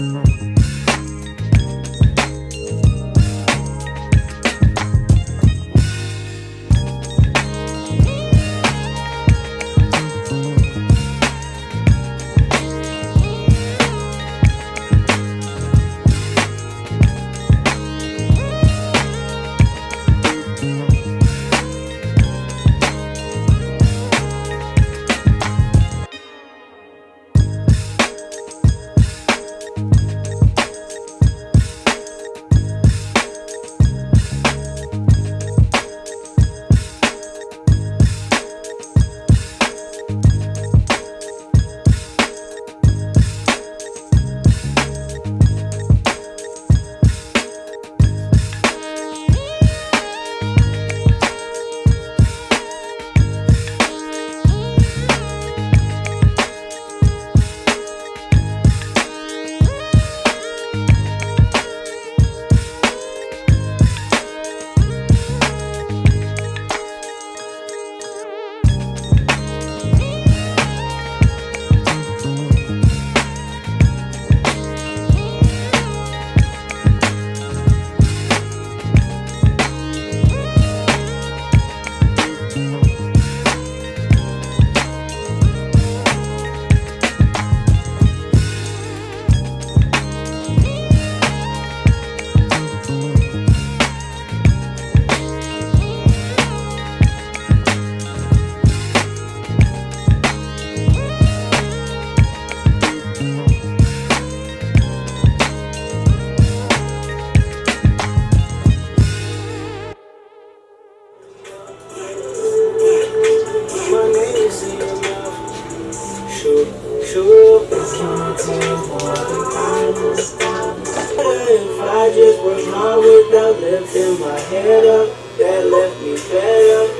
If my without lifting my head up. That left me fed.